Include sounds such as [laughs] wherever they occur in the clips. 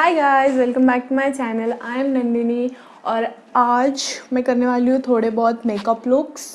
Hi guys welcome back to my channel I am Nandini और आज मैं करने वाली हूँ थोड़े बहुत makeup looks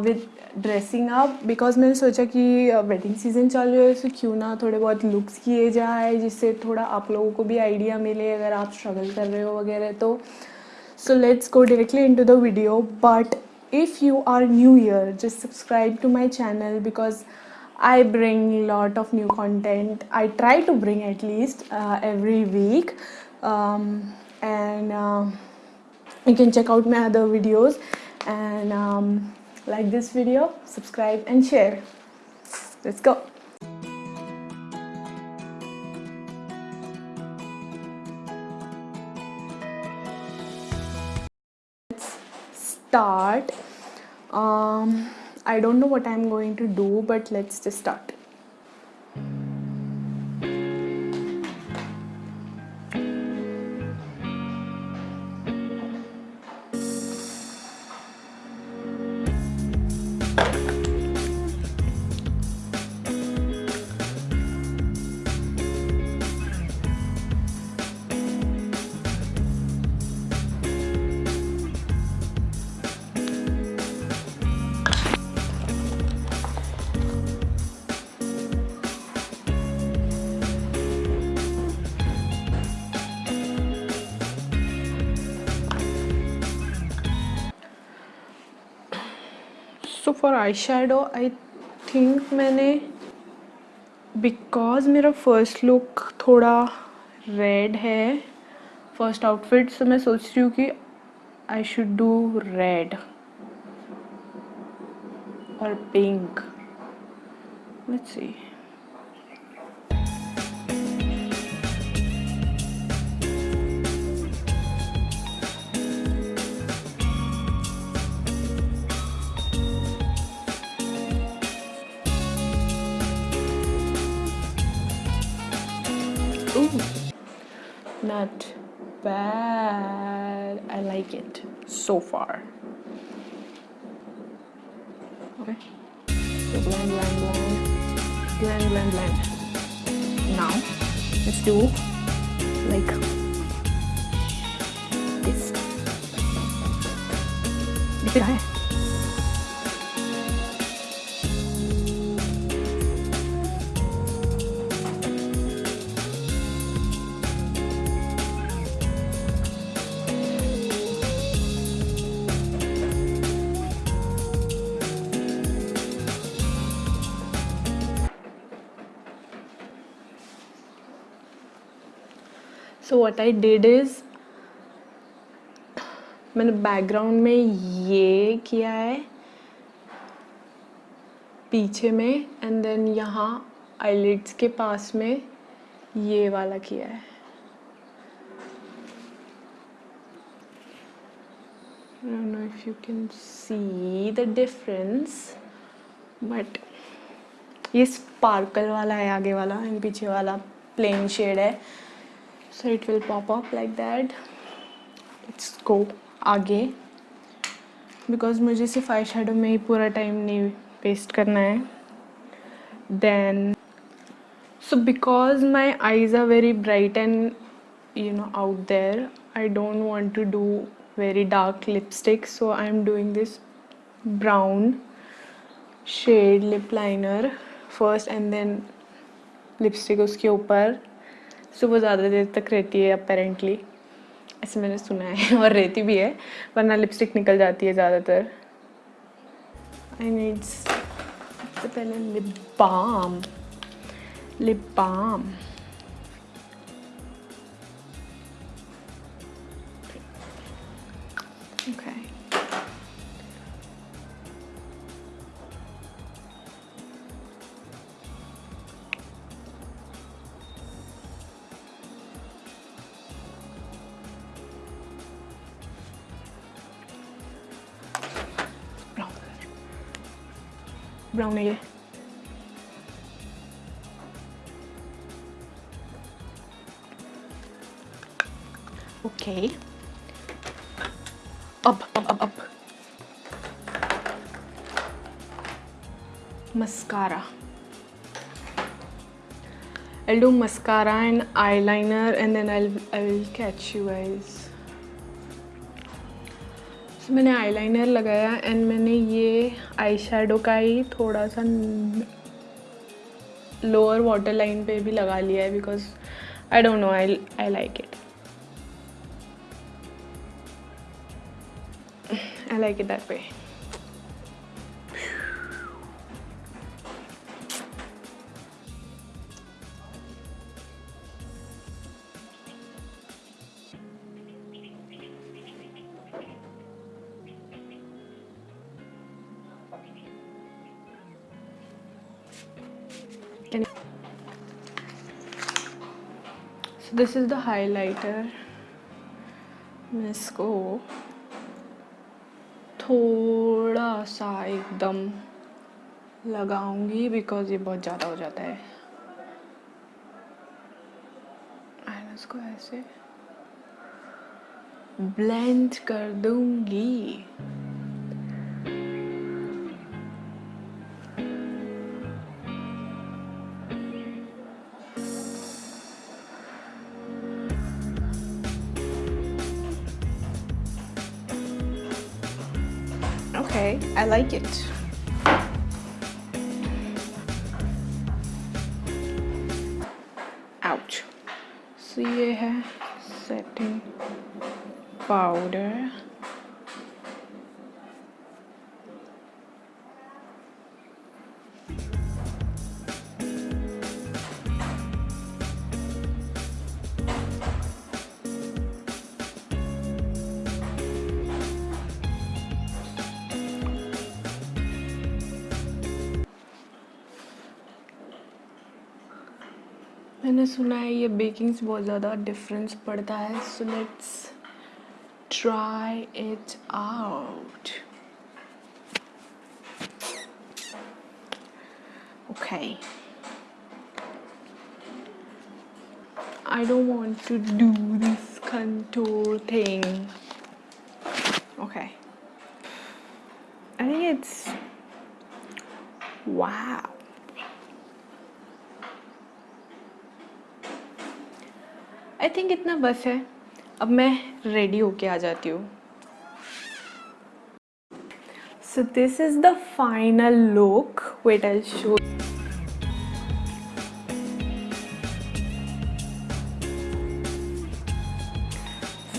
with dressing up because मैंने सोचा कि वेडिंग सीज़न चल रही है तो क्यों ना थोड़े बहुत लुक्स किए जाए जिससे थोड़ा आप लोगों को भी आइडिया मिले अगर आप स्ट्रगल कर रहे हो वगैरह तो। So let's go directly into the video but if you are new here just subscribe to my channel because I bring a lot of new content. I try to bring at least uh, every week um, and uh, you can check out my other videos and um, like this video, subscribe and share. Let's go. Let's start. Um, I don't know what I'm going to do, but let's just start. So for eye shadow I think मैंने because मेरा first look थोड़ा red है first outfit से मैं सोच रही हूँ कि आई शुड डू रेड और pink let's see bad. I like it so far. Okay. So blend, blend, blend, blend, blend, blend. Now, let's do like this. दिख रहा है so what I did is मैंने background में ये किया है, पीछे में एंड देन यहाँ आईलिड्स के पास में ये वाला किया है। I don't know if you can see the difference, but ये स्पार्कल वाला है, आगे वाला एंड पीछे वाला प्लेन शेड है। so it will pop up like that. Let's go again because मुझे सिर्फ़ आई शेडो में ही पूरा टाइम नहीं वेस्ट करना है. Then so because my eyes are very bright and you know out there I don't want to do very dark lipstick so I am doing this brown shade lip liner first and then lipstick उसके ऊपर. सो वो ज़्यादा देर तक रहती है apparently ऐसे मैंने सुना है, [laughs] और रहती भी है, वरना लिपस्टिक निकल जाती है ज़्यादातर। आई नीड सबसे पहले lip balm lip balm brown okay. Up up up up. Mascara. I'll do mascara and eyeliner and then I'll I'll catch you guys. So, मैंने आईलाइनर लगाया एंड मैंने ये आई का ही थोड़ा सा लोअर वाटर लाइन पे भी लगा लिया है because I don't know I I like it I like it that way so this is the highlighter. मैं इसको थोड़ा सा एकदम लगाऊँगी बिकॉज़ ये बहुत ज़्यादा हो जाता है। इसको ऐसे ब्लेंड कर दूँगी। I like it. Ouch. So है setting powder. मैंने सुना है ये बेकिंग से बहुत ज़्यादा डिफरेंस पड़ता है so let's try it out okay I don't want to do this contour thing okay I think it's wow I think इतना बस है। अब मैं रेडी होके आ जाती हूँ। So this is the final look wait I show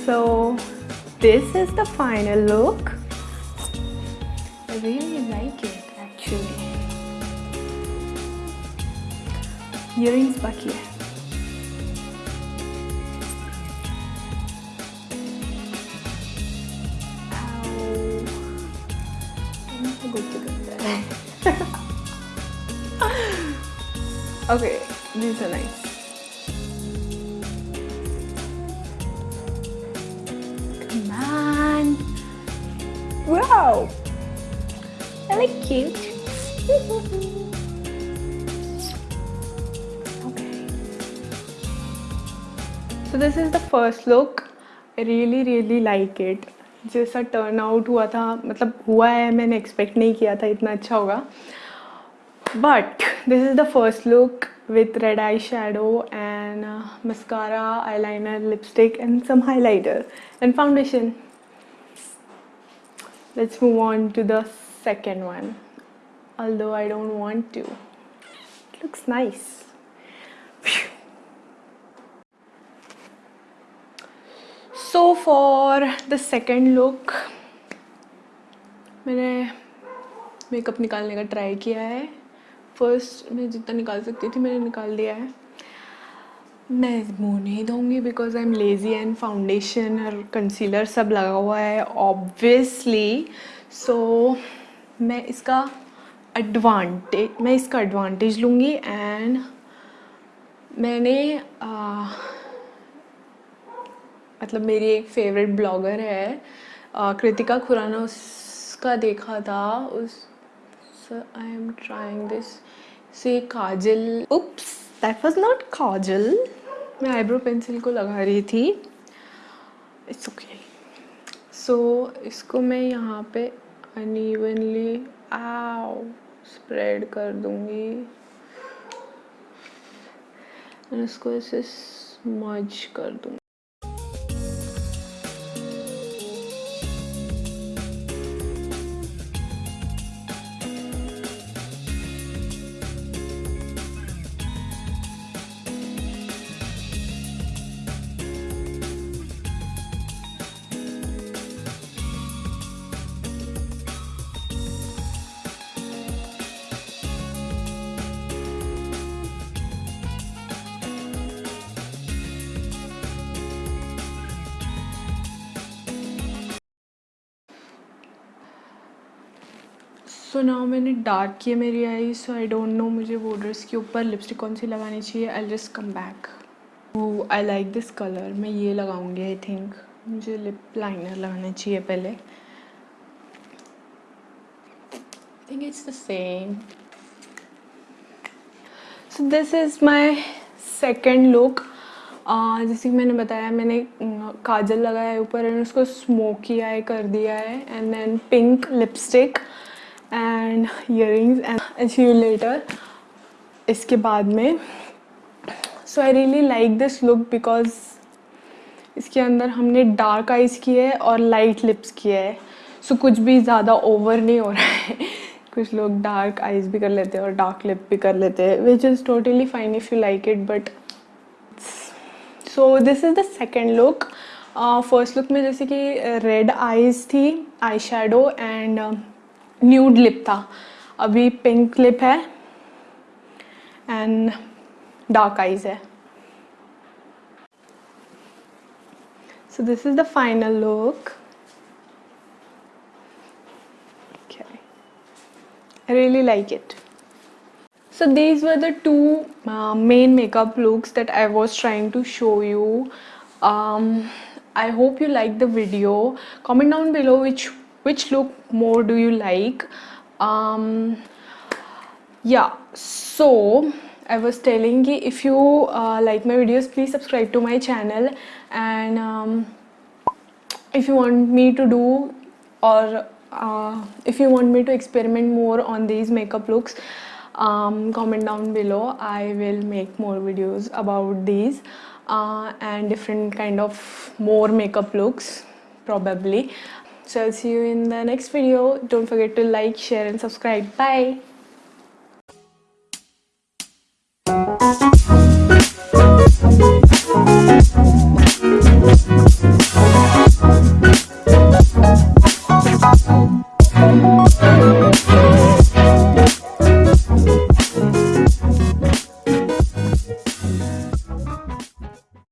so this is the final look really like it actually बाकी है। 하고 있겠는데 [laughs] Okay, these are nice. Come on. Wow. I look cute. Okay. So this is the first look. I really really like it. जैसा turn out हुआ था मतलब हुआ है, मैंने expect नहीं किया था, इतना अच्छा होगा। But this is the first look with red eye shadow and mascara eyeliner lipstick and some highlighter and foundation let's move want to the second one although I don't want to looks nice so for the second look मैंने makeup निकालने का try किया है। First मैं जितना निकाल सकती थी मैंने निकाल दिया है। मैं मुँह नहीं दूँगी because I am lazy and foundation और कंसीलर सब लगा हुआ है ऑब्वियसली सो so, मैं इसका एडवांटेज मैं इसका एडवांटेज लूँगी एंड मैंने आ, मतलब मेरी एक फेवरेट ब्लॉगर है कृतिका खुराना उसका देखा था उस आई एम ट्राइंग दिस से kajal oops that was not kajal. मैं आईब्रो पेंसिल को लगा रही थी। इट्स ओके सो इसको मैं यहाँ पे अनइवनली आओ स्प्रेड कर दूँगी। और इसको ऐसे स्मज कर दूँ सो नाउ मैंने डार्क किया मेरी eye so I don't know मुझे बॉर्डर्स के ऊपर लिपस्टिक कौन सी लगानी चाहिए। आई जस्ट कम बैक वो आई लाइक दिस कलर मैं ये लगाऊँगी आई थिंक मुझे लिप लाइनर लगाना चाहिए पहले। Think it's the same so this is my second look जैसे कि मैंने बताया, मैंने काजल लगाया है ऊपर एंड उसको स्मोकी आई कर दिया है and then pink lipstick and ear and see later इसके बाद में। So I really like this look because इसके अंदर हमने डार्क आइज़ किए है और लाइट लिप्स किए है। सो so, कुछ भी ज़्यादा ओवर नहीं हो रहा है। [laughs] कुछ लोग डार्क आइज़ भी कर लेते हैं और डार्क लिप भी कर लेते हैं which is totally fine if you like it but so this is the second look first look में जैसे कि रेड आइज़ थी eye shadow and nude lip था अभी पिंक लिप है एंड डार्क आईज है so this is the final look okay i really like it so these were the two uh, main makeup looks that i was trying to show you um, i hope you like the video comment down below which which look more do you like? Um, yeah so I was telling you if you uh, like my videos please subscribe to my channel. And um, if you want me to do or uh, if you want me to experiment more on these makeup looks um, comment down below. I will make more videos about these uh, and different kind of more makeup looks probably so I'll see you in the next video. Don't forget to like, share and subscribe. Bye!